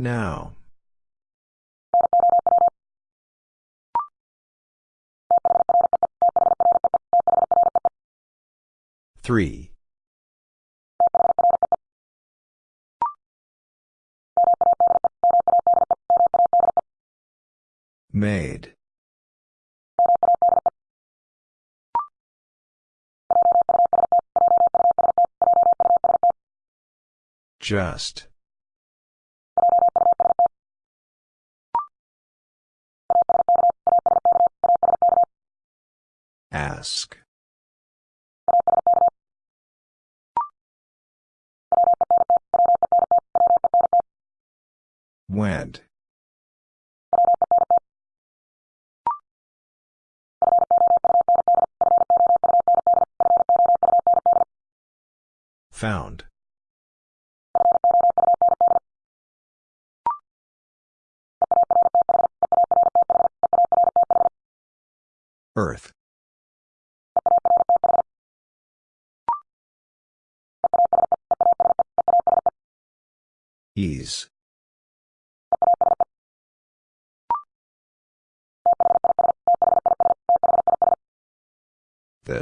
Now. Three. Made. Just. Ask.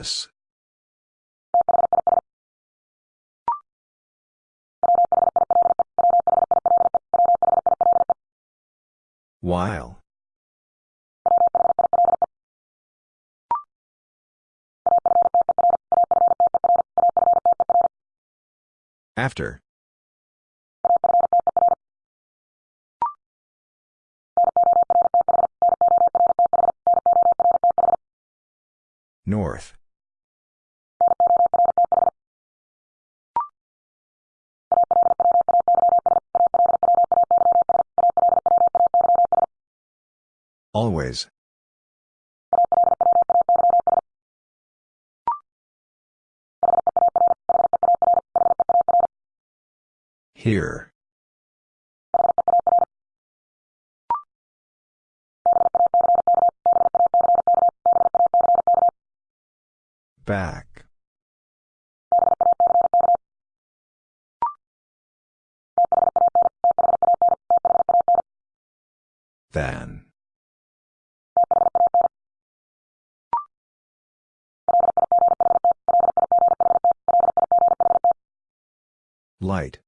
This. While. After. North. Always. Here. Back. Than. Light.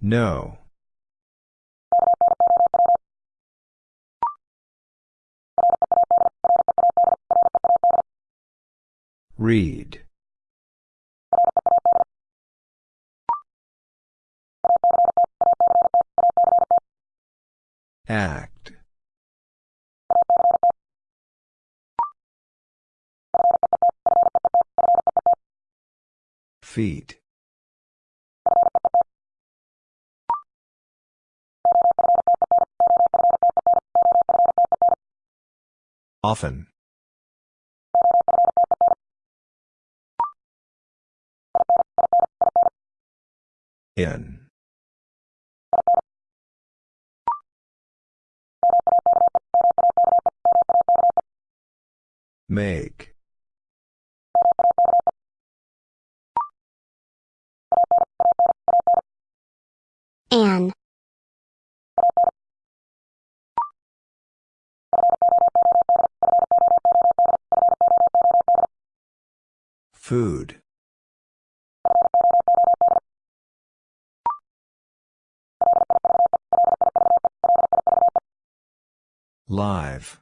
No. Read. Act. Feet. Often. In. Make. An. Food. Live.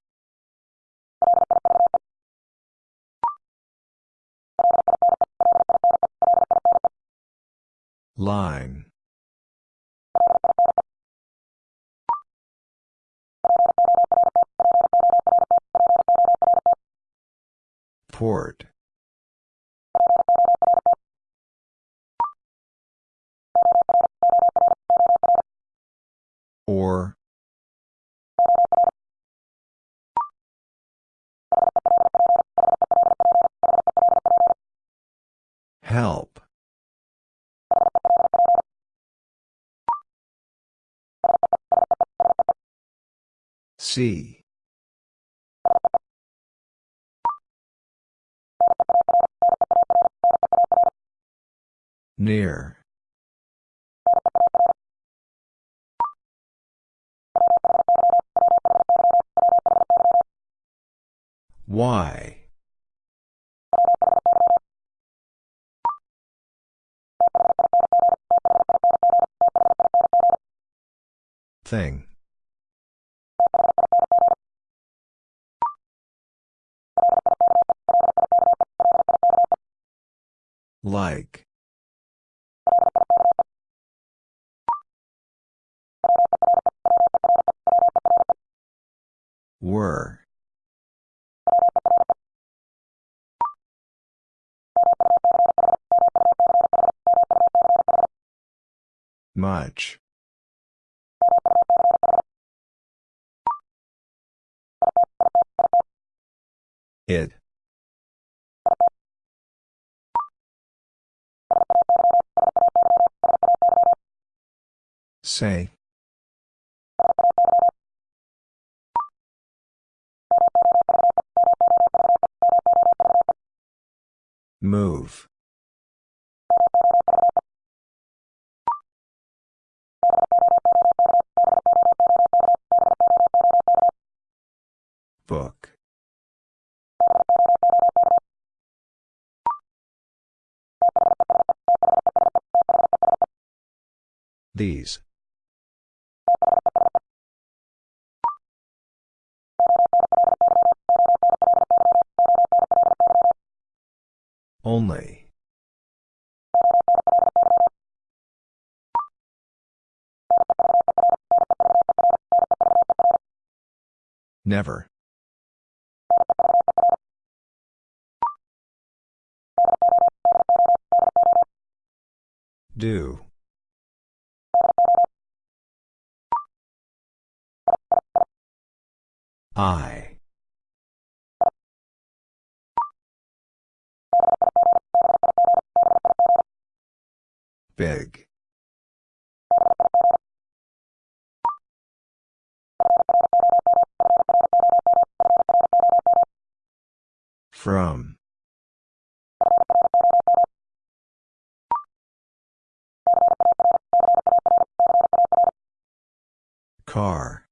Line. Port. Or. Help. See. Near. Why? Thing. Like. Were. Much. It. Say. Move. Book. These. Only. Never. Do. I. Big. From. Car.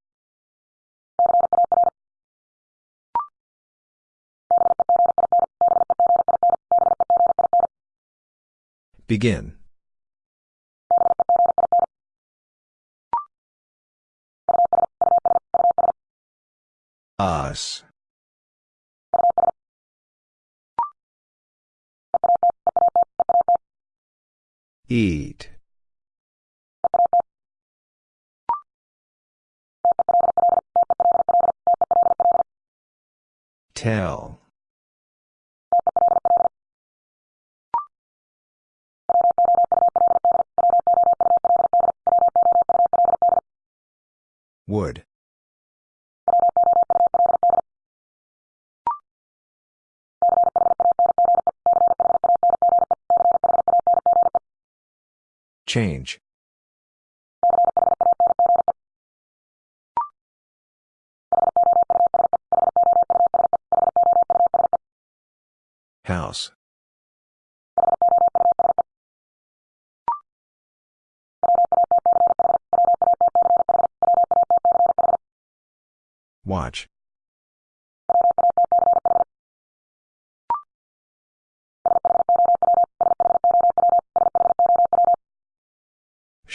Begin. Eat. Tell. Would. Change. House. Watch.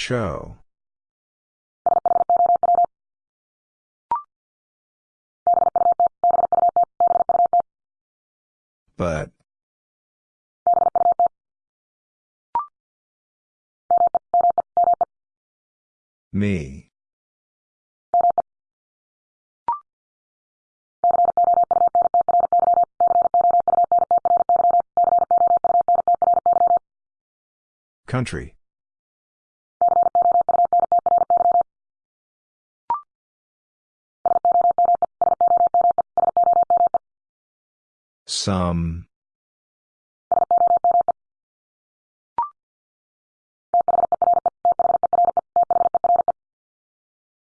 Show. But. Me. Country. Some.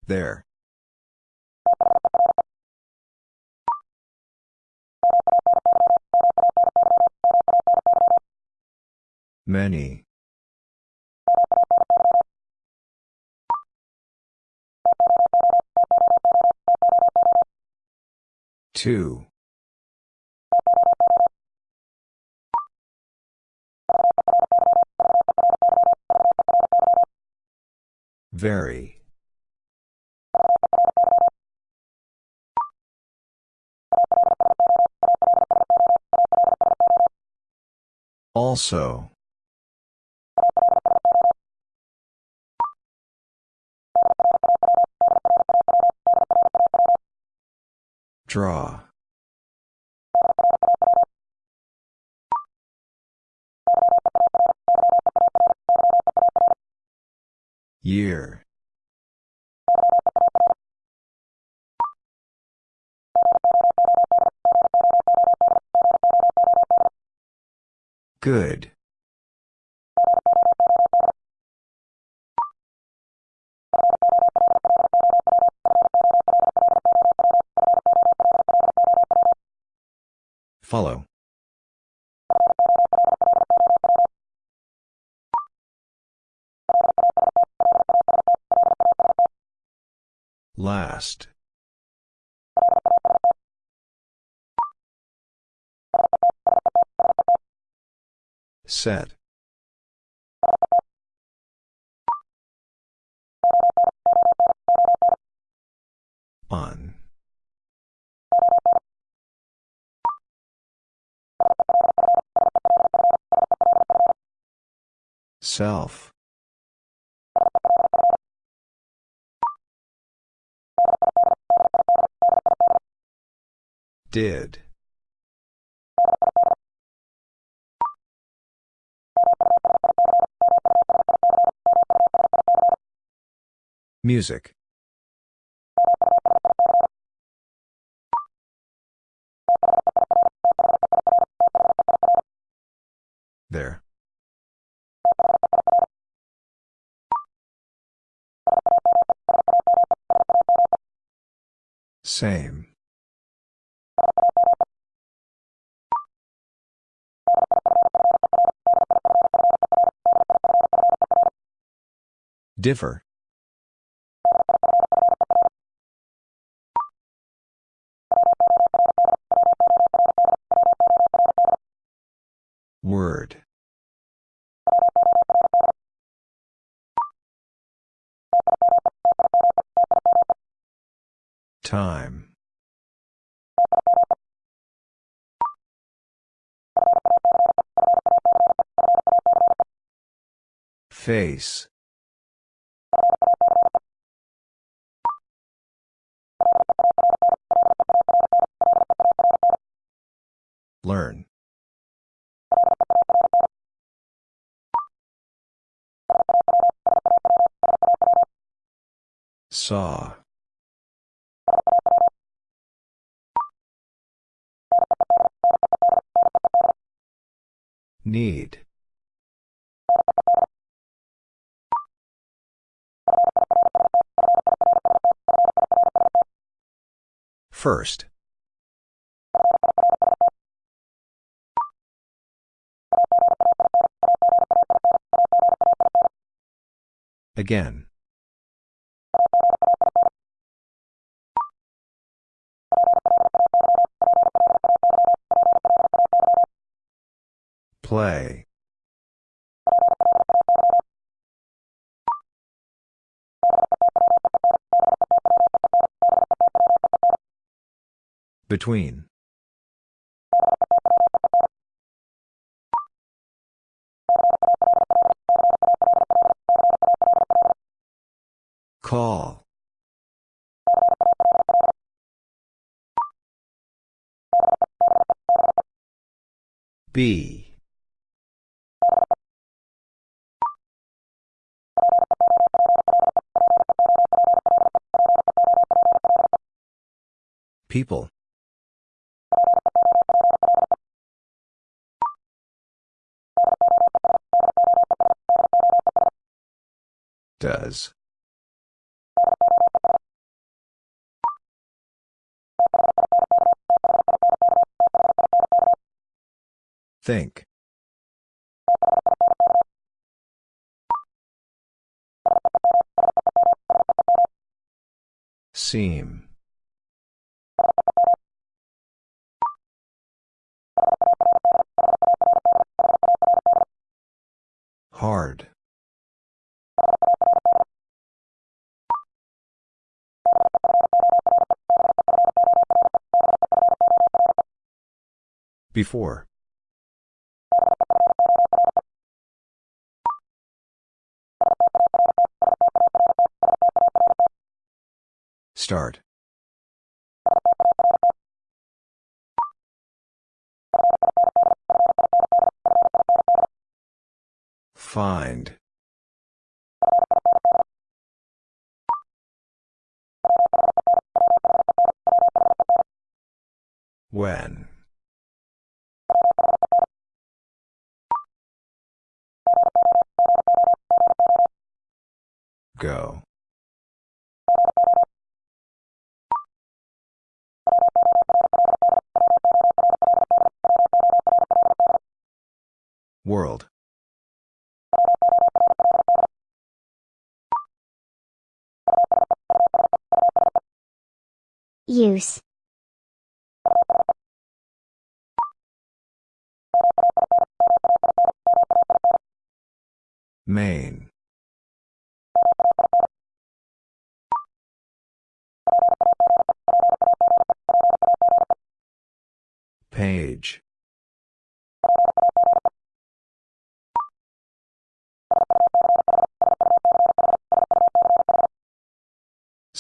There. Many. Two. Very. Also. Draw. Year. Good. Follow. Last. Set. On. Self. Did. Music. There. Same. Differ. Word. Time. Face. Learn. Saw. Need. First. Again. Play. Between. B. People. Does. Think. Seem. Hard. Before. Start. Find. When. World. Use. Main.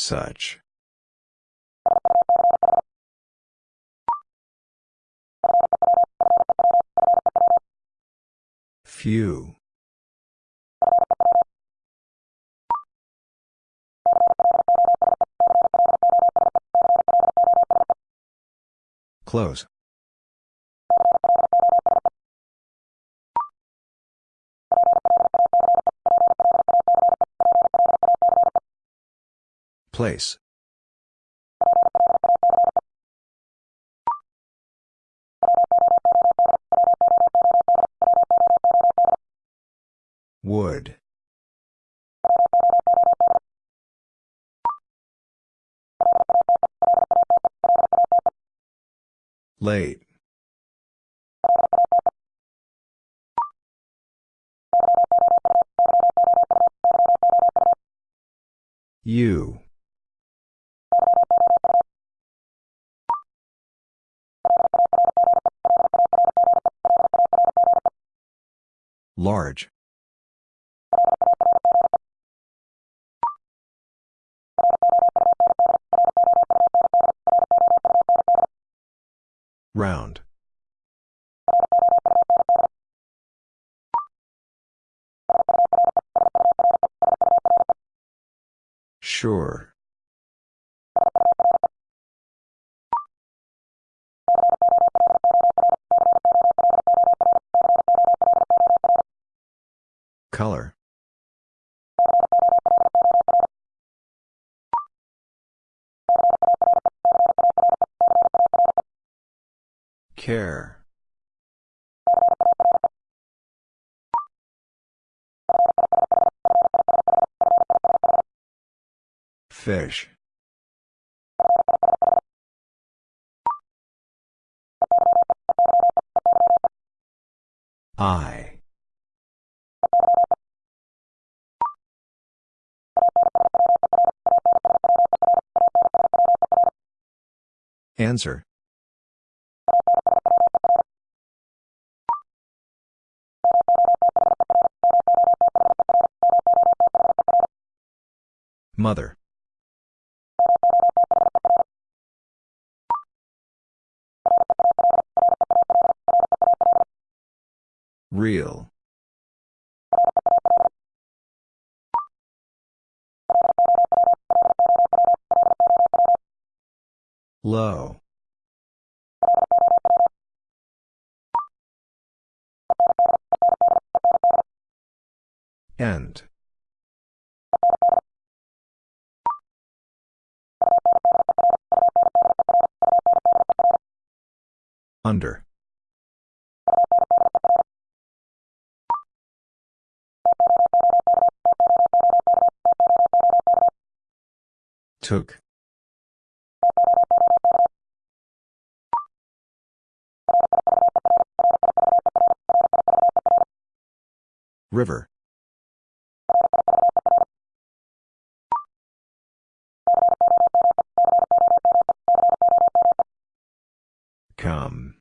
Such. Few. Close. Place. Wood. Late. You. Large. Round. Sure. Fish. I. Answer. Mother. Real. Low. End. Under. Took. River. Come.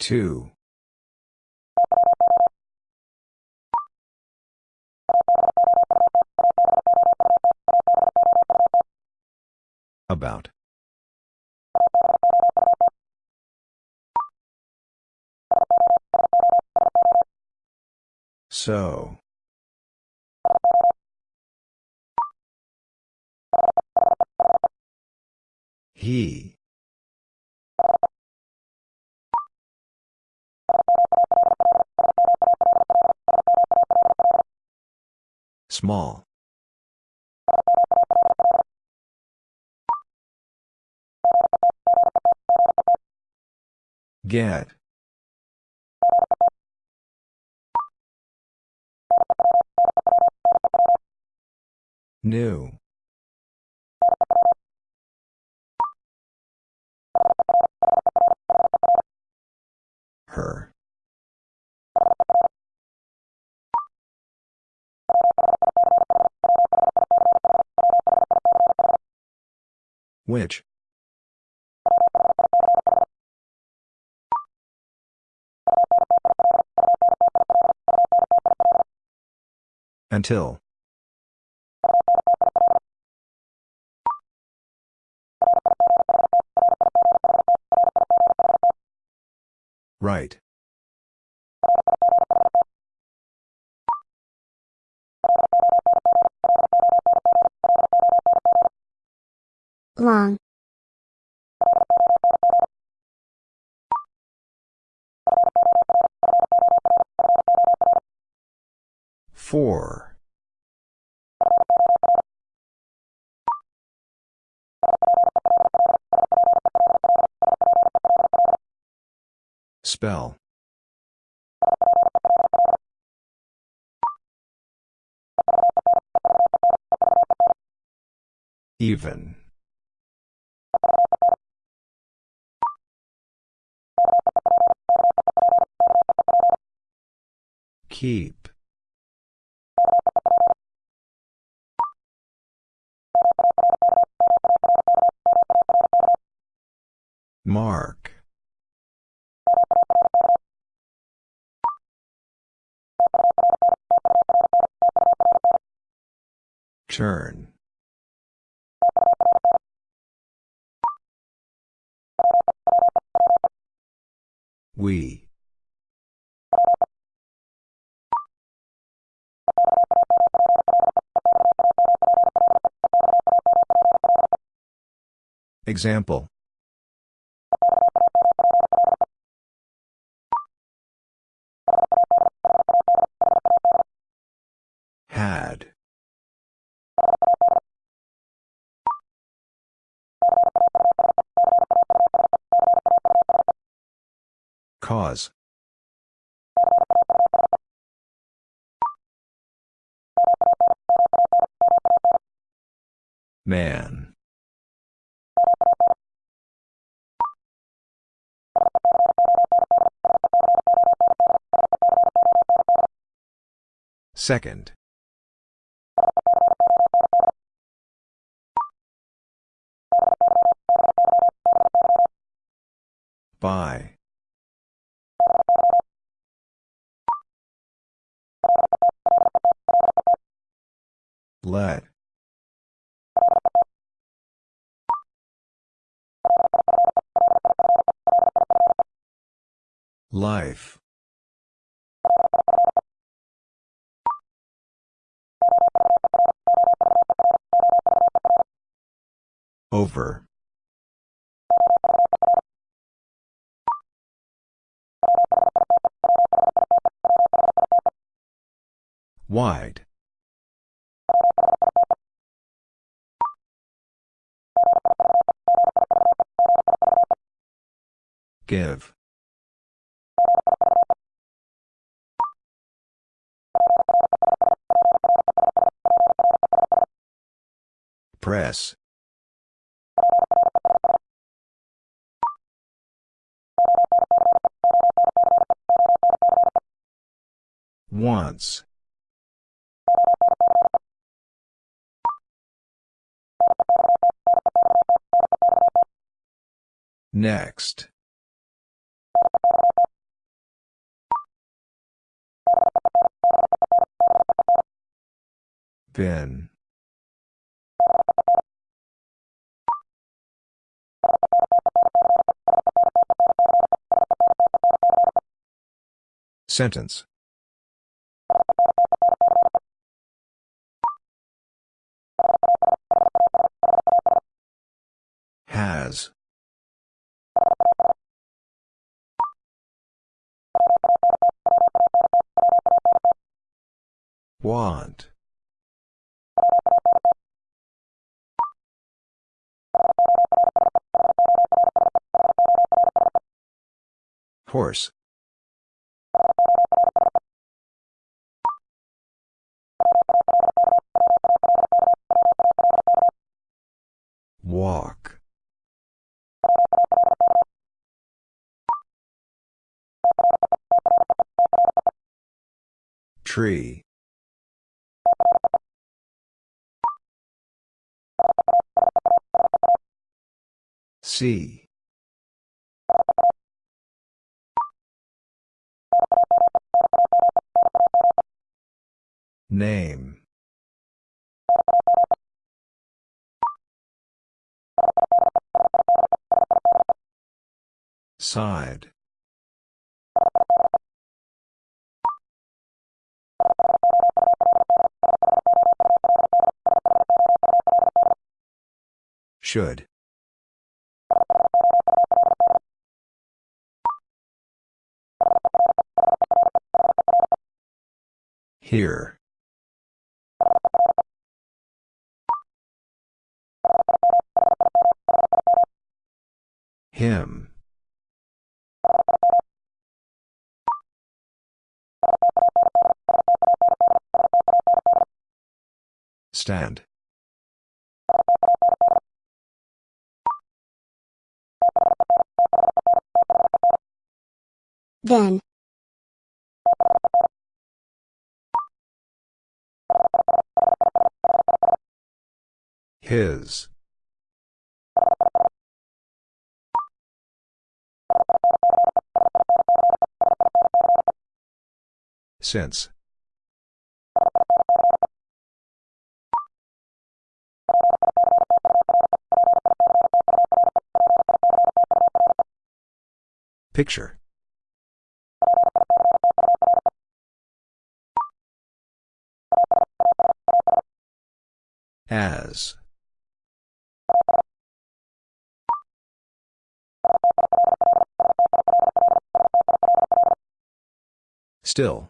Two. About. So. He. Small. Get. New. Her. Which? Until. Right. long, Spell. Even. Keep. Mark. Turn. We. Example. Man. Second. By. Give. Press. Once. Next. Bin. Sentence. Want. Horse. Walk. Tree. See. Name. Side. Should. Here. Him. Stand. Then. His. Since. Picture. As. Still.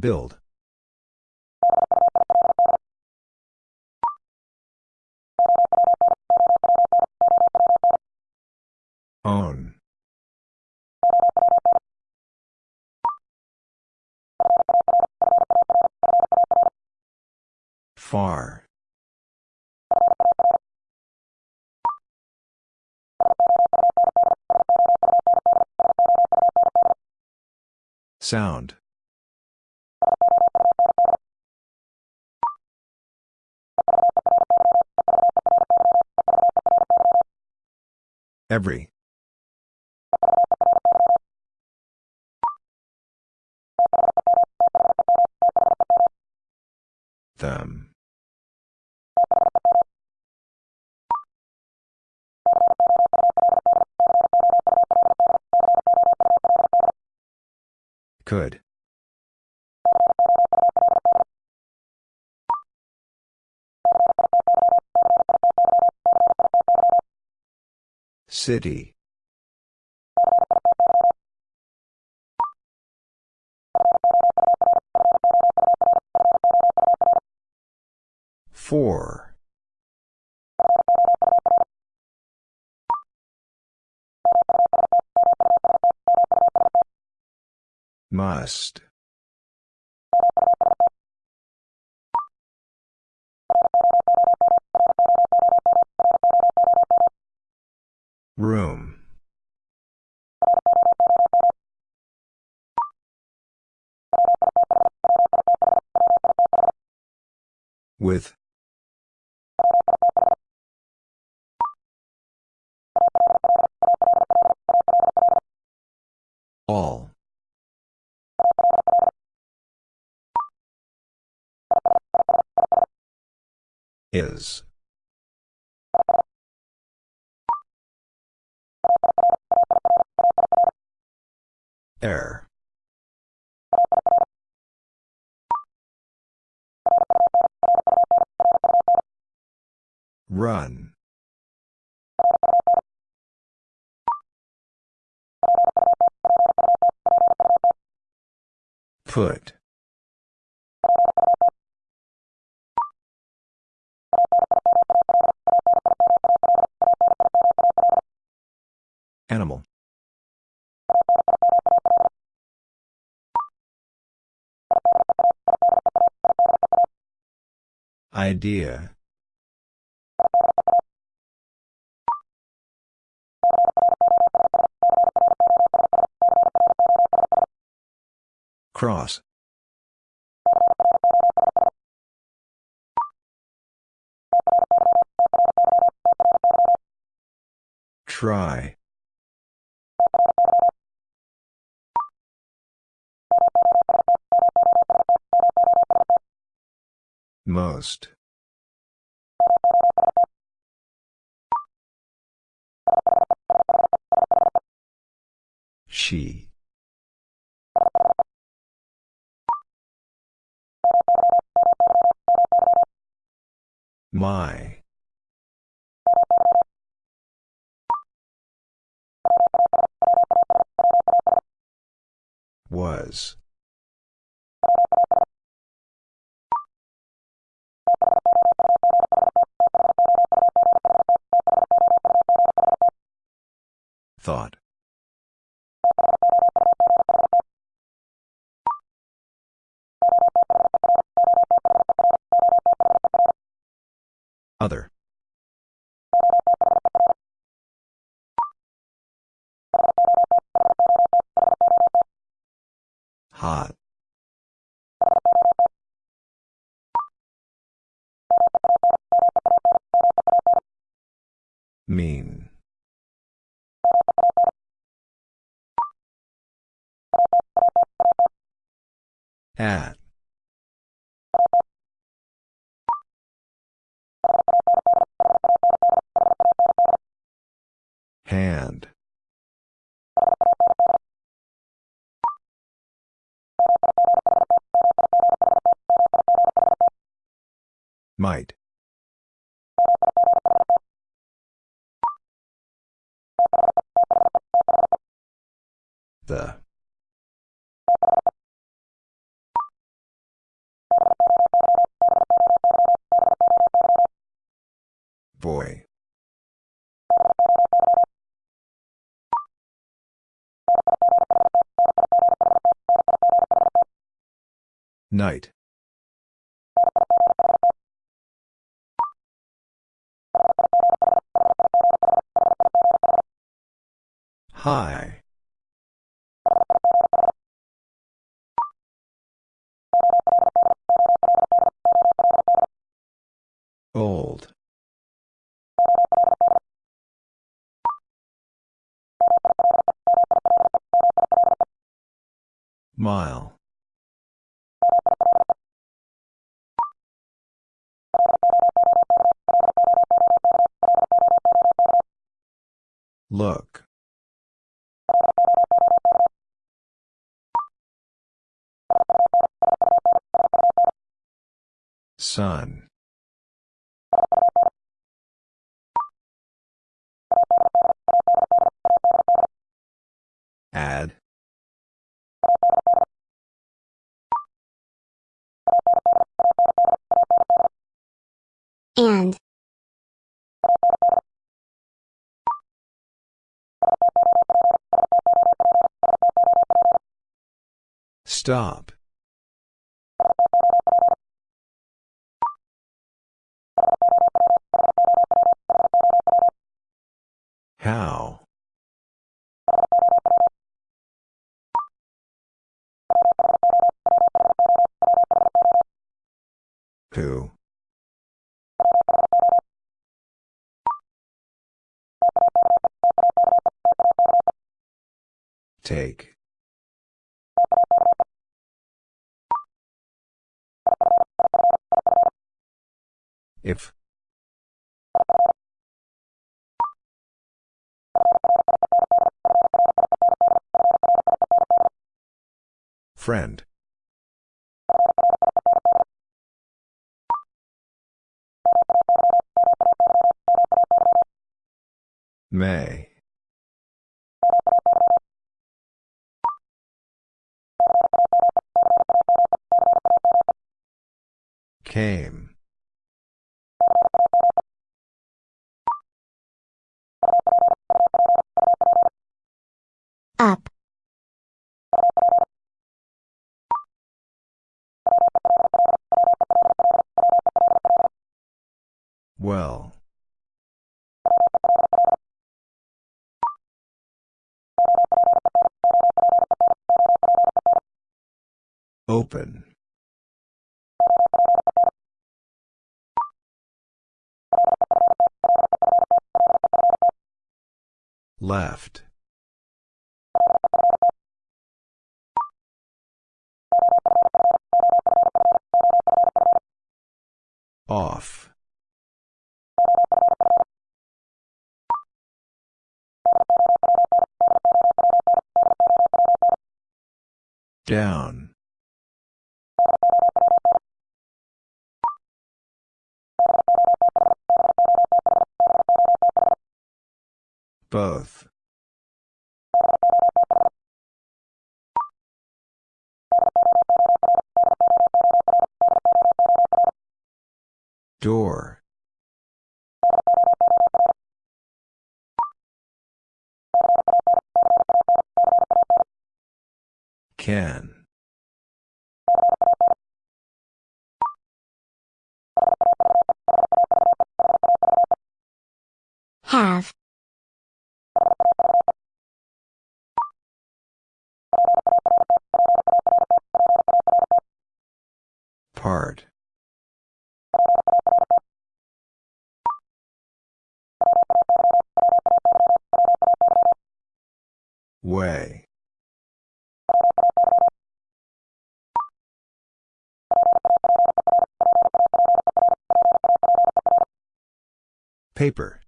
Build. Sound. Every. Them. Could. City. Must. Air. Run. Put. Animal. Idea. Cross. Try. Most. She. My. Was. Thought. At. Boy. Night. High. Sun. Add. And. Stop. How? Who? Take. If. Friend. May. Came. Open. Left. Off. Down. Both. Door. Can. Have. Paper.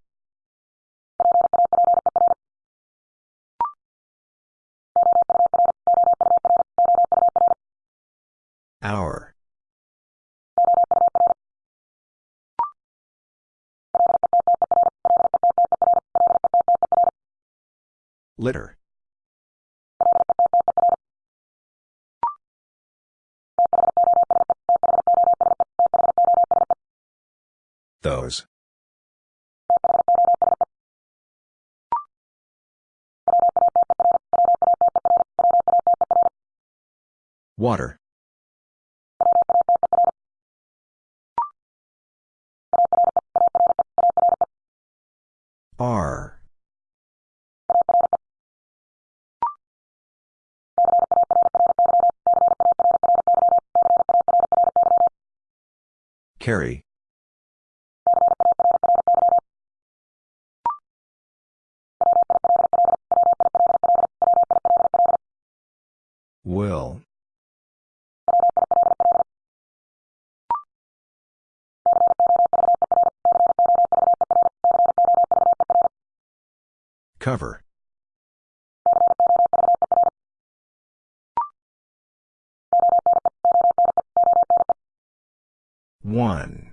Hour. Litter. Water. R. Carry. One.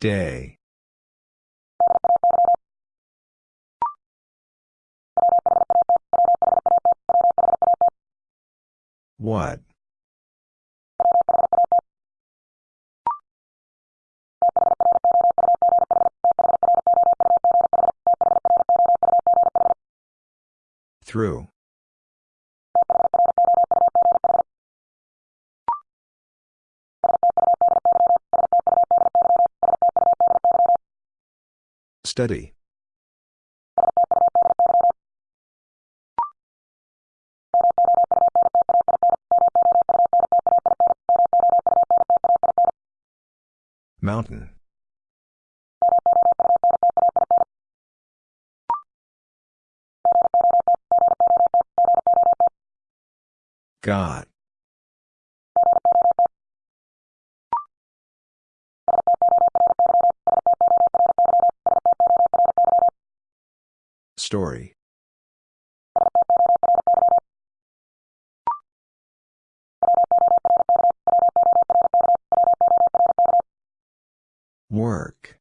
Day. What? Through. Study. Mountain. Got. Story. Work.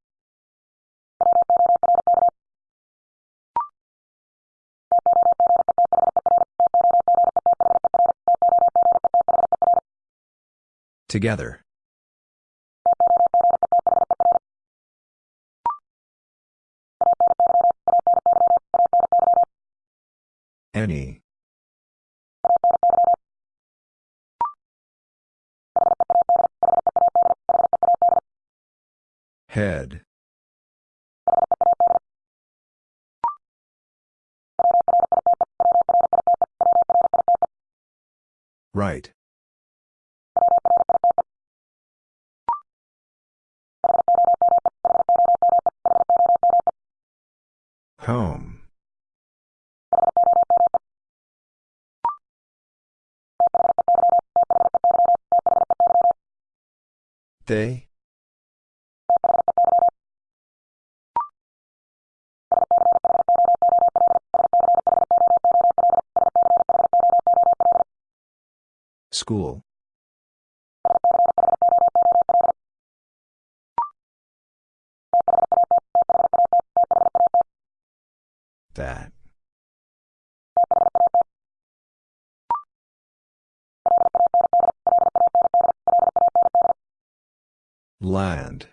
Together. Any. Head. Right. They? Land.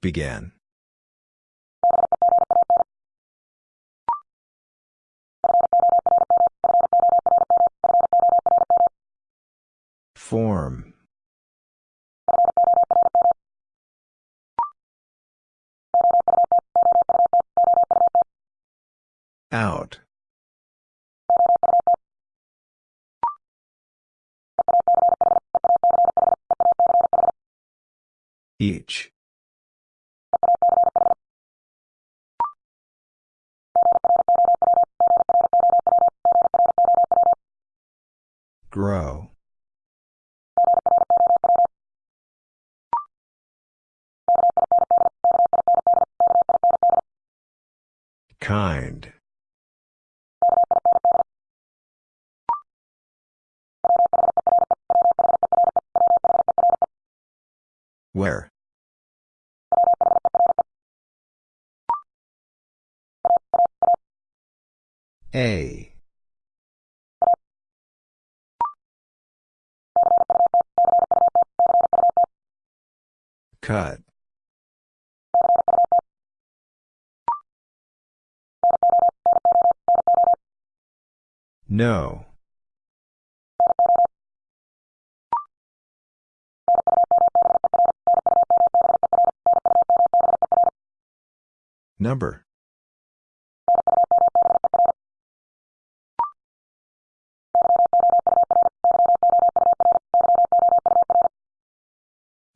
Began. Form. Each. Grow. Kind. Cut. No. Number.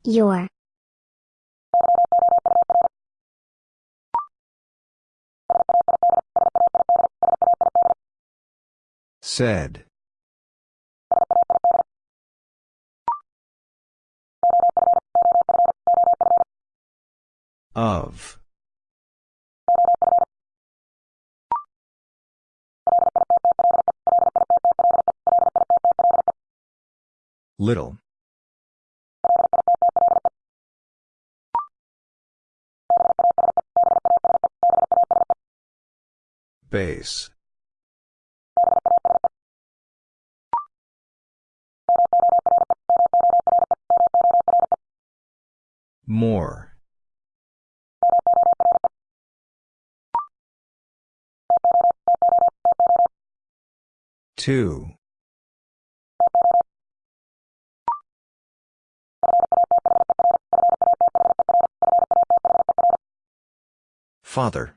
Your. Said. Of. Little. Base. More. Two. Father.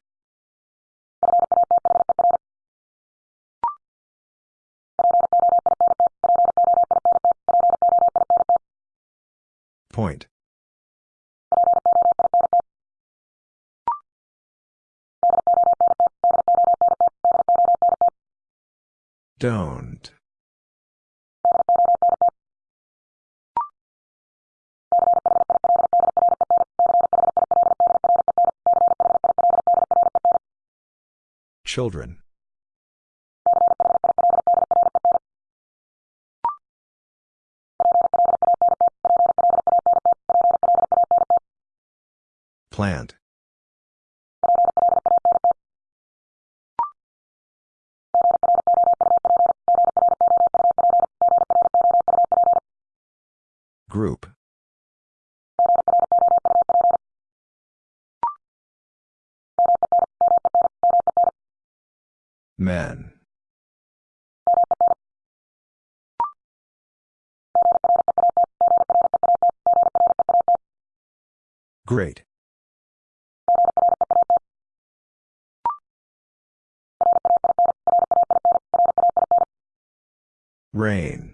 Point. Don't. Children. Plant. Great. Rain.